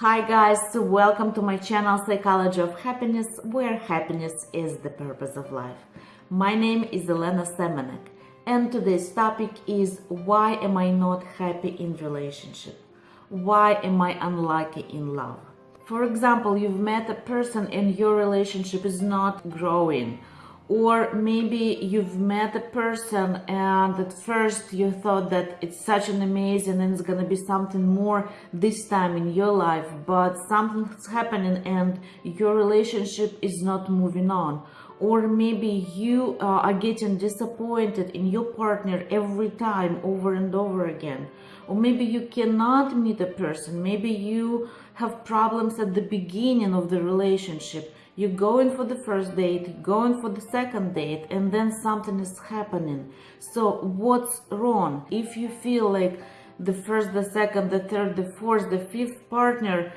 Hi guys, welcome to my channel Psychology of Happiness, where happiness is the purpose of life. My name is Elena Semenek and today's topic is why am I not happy in relationship? Why am I unlucky in love? For example, you've met a person and your relationship is not growing or maybe you've met a person and at first you thought that it's such an amazing and it's gonna be something more this time in your life but something's happening and your relationship is not moving on. Or maybe you uh, are getting disappointed in your partner every time over and over again. Or maybe you cannot meet a person. Maybe you have problems at the beginning of the relationship you're going for the first date, going for the second date, and then something is happening. So what's wrong? If you feel like the first, the second, the third, the fourth, the fifth partner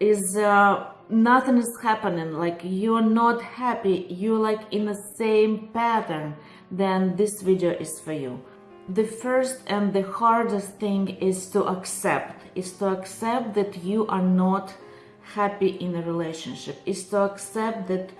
is uh, nothing is happening, like you're not happy, you're like in the same pattern, then this video is for you. The first and the hardest thing is to accept, is to accept that you are not happy in a relationship is to accept that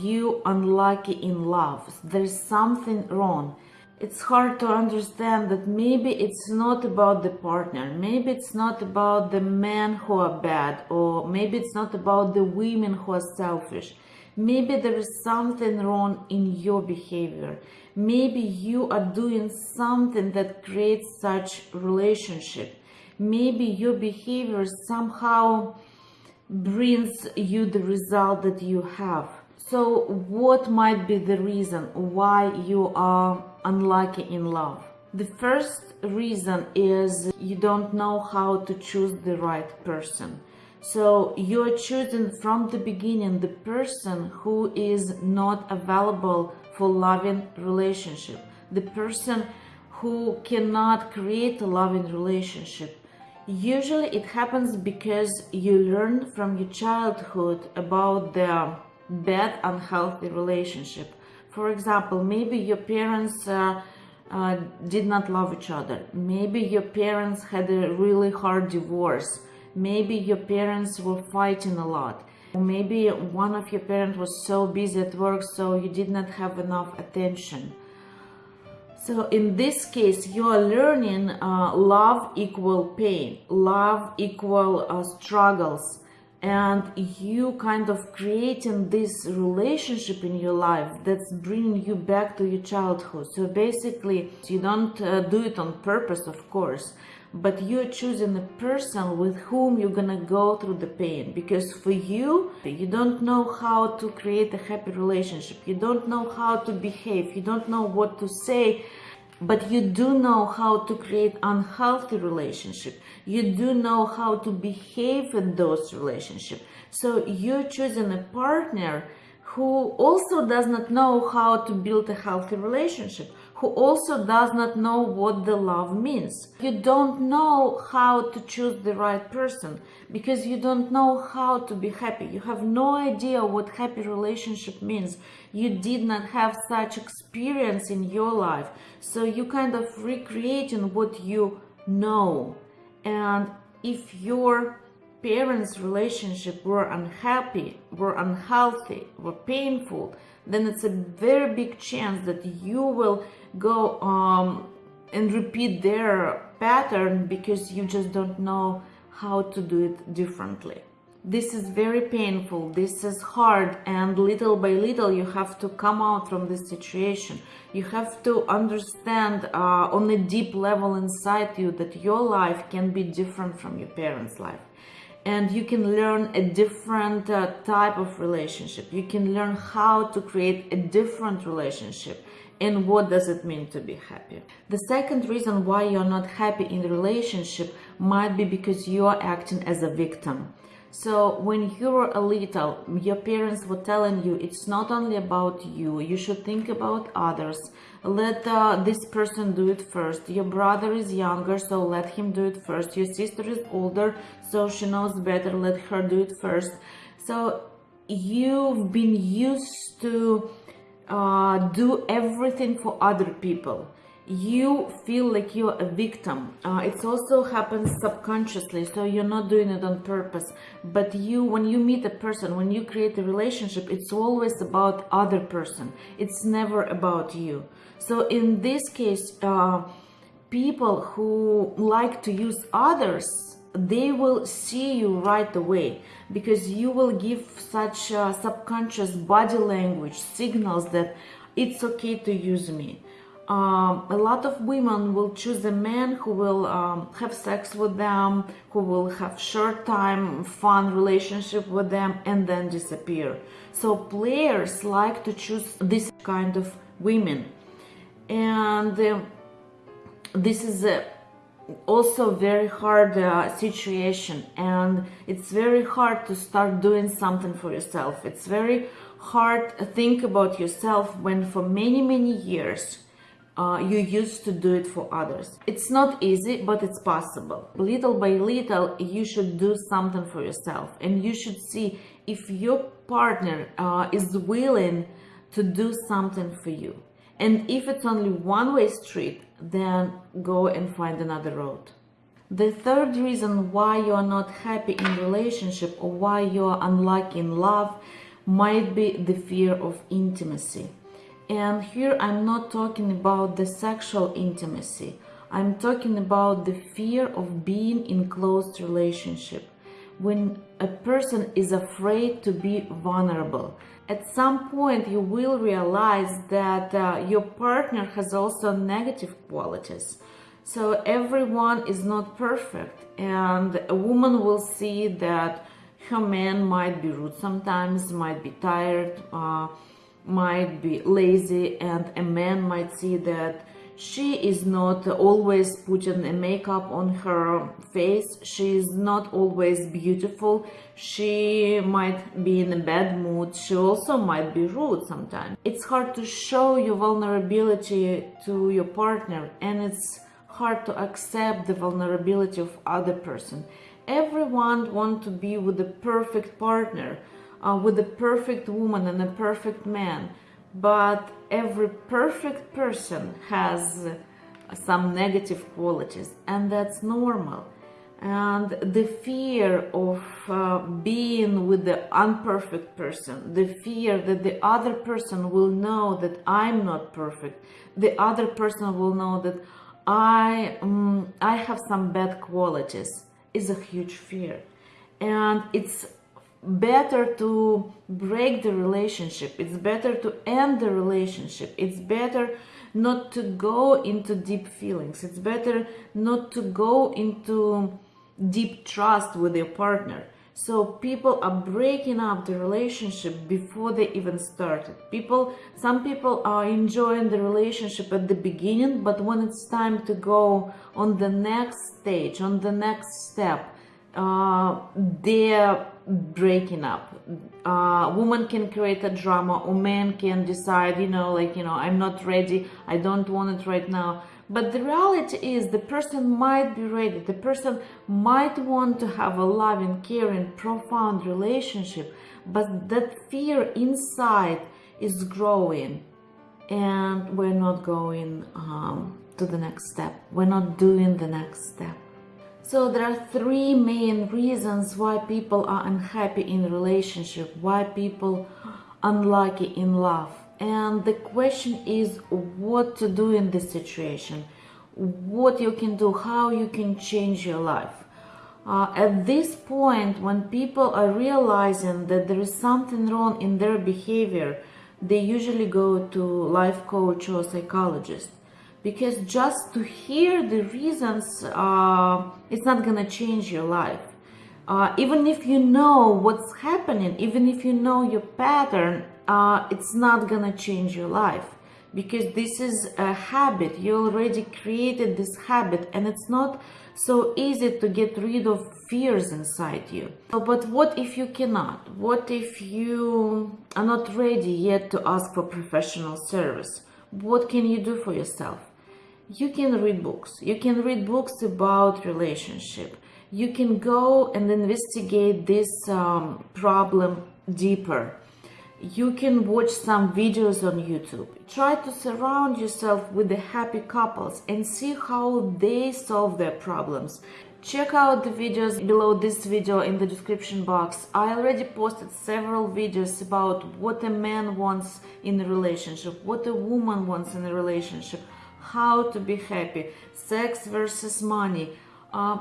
you unlucky in love. There's something wrong. It's hard to understand that maybe it's not about the partner maybe it's not about the men who are bad or maybe it's not about the women who are selfish. Maybe there is something wrong in your behavior. Maybe you are doing something that creates such relationship. Maybe your behavior somehow brings you the result that you have. So what might be the reason why you are unlucky in love? The first reason is you don't know how to choose the right person. So you're choosing from the beginning the person who is not available for loving relationship, the person who cannot create a loving relationship, Usually it happens because you learn from your childhood about the bad unhealthy relationship. For example, maybe your parents uh, uh, did not love each other. Maybe your parents had a really hard divorce. Maybe your parents were fighting a lot. Maybe one of your parents was so busy at work so you did not have enough attention. So in this case, you are learning uh, love equal pain, love equal uh, struggles, and you kind of creating this relationship in your life that's bringing you back to your childhood. So basically, you don't uh, do it on purpose, of course, but you're choosing a person with whom you're gonna go through the pain. Because for you you don't know how to create a happy relationship. You don't know how to behave. You don't know what to say. But you do know how to create unhealthy relationship. You do know how to behave in those relationships so you're choosing a partner who also does not know how to build a healthy relationship, who also does not know what the love means. You don't know how to choose the right person because you don't know how to be happy. You have no idea what happy relationship means. You did not have such experience in your life. So you kind of recreating what you know. And if you're parents' relationship were unhappy, were unhealthy, were painful, then it's a very big chance that you will go um, and repeat their pattern because you just don't know how to do it differently. This is very painful, this is hard, and little by little you have to come out from this situation. You have to understand uh, on a deep level inside you that your life can be different from your parents' life and you can learn a different uh, type of relationship. You can learn how to create a different relationship and what does it mean to be happy. The second reason why you're not happy in the relationship might be because you are acting as a victim. So when you were a little, your parents were telling you it's not only about you, you should think about others. Let uh, this person do it first. Your brother is younger, so let him do it first. Your sister is older, so she knows better, let her do it first. So you've been used to uh, do everything for other people you feel like you're a victim. Uh, it also happens subconsciously, so you're not doing it on purpose. But you, when you meet a person, when you create a relationship, it's always about other person. It's never about you. So in this case, uh, people who like to use others, they will see you right away because you will give such uh, subconscious body language signals that it's okay to use me um, a lot of women will choose a man who will um, have sex with them, who will have short time, fun relationship with them and then disappear. So players like to choose this kind of women. And uh, this is a also very hard uh, situation and it's very hard to start doing something for yourself. It's very hard to think about yourself when for many, many years uh, you used to do it for others. It's not easy, but it's possible. Little by little, you should do something for yourself and you should see if your partner uh, is willing to do something for you. And if it's only one-way street, then go and find another road. The third reason why you are not happy in relationship or why you are unlucky in love might be the fear of intimacy. And here I'm not talking about the sexual intimacy. I'm talking about the fear of being in close relationship. When a person is afraid to be vulnerable, at some point you will realize that uh, your partner has also negative qualities. So everyone is not perfect and a woman will see that her man might be rude sometimes, might be tired, uh, might be lazy and a man might see that she is not always putting a makeup on her face. She is not always beautiful. She might be in a bad mood. She also might be rude sometimes. It's hard to show your vulnerability to your partner and it's hard to accept the vulnerability of other person. Everyone want to be with the perfect partner uh, with a perfect woman and a perfect man. But every perfect person has some negative qualities and that's normal. And the fear of uh, being with the unperfect person the fear that the other person will know that i'm not perfect the other person will know that i um, i have some bad qualities is a huge fear. And it's better to break the relationship. It's better to end the relationship. It's better not to go into deep feelings. It's better not to go into deep trust with your partner. So people are breaking up the relationship before they even started. People some people are enjoying the relationship at the beginning but when it's time to go on the next stage on the next step uh, they're breaking up. Uh, woman can create a drama or man can decide, you know, like, you know, I'm not ready, I don't want it right now. But the reality is the person might be ready. The person might want to have a loving, caring, profound relationship, but that fear inside is growing and we're not going um, to the next step. We're not doing the next step. So there are three main reasons why people are unhappy in relationship, why people unlucky in love. And the question is what to do in this situation, what you can do, how you can change your life. Uh, at this point, when people are realizing that there is something wrong in their behavior, they usually go to life coach or psychologist because just to hear the reasons uh, it's not gonna change your life. Uh, even if you know what's happening even if you know your pattern uh, it's not gonna change your life. Because this is a habit. You already created this habit and it's not so easy to get rid of fears inside you. But what if you cannot? What if you are not ready yet to ask for professional service? What can you do for yourself you can read books you can read books about relationship you can go and investigate this um, problem deeper you can watch some videos on YouTube. Try to surround yourself with the happy couples and see how they solve their problems. Check out the videos below this video in the description box. I already posted several videos about what a man wants in a relationship, what a woman wants in a relationship, how to be happy, sex versus money. Uh,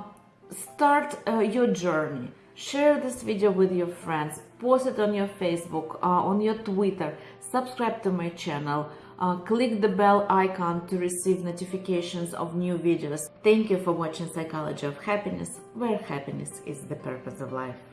start uh, your journey. Share this video with your friends, post it on your Facebook, uh, on your Twitter, subscribe to my channel, uh, click the bell icon to receive notifications of new videos. Thank you for watching Psychology of Happiness, where happiness is the purpose of life.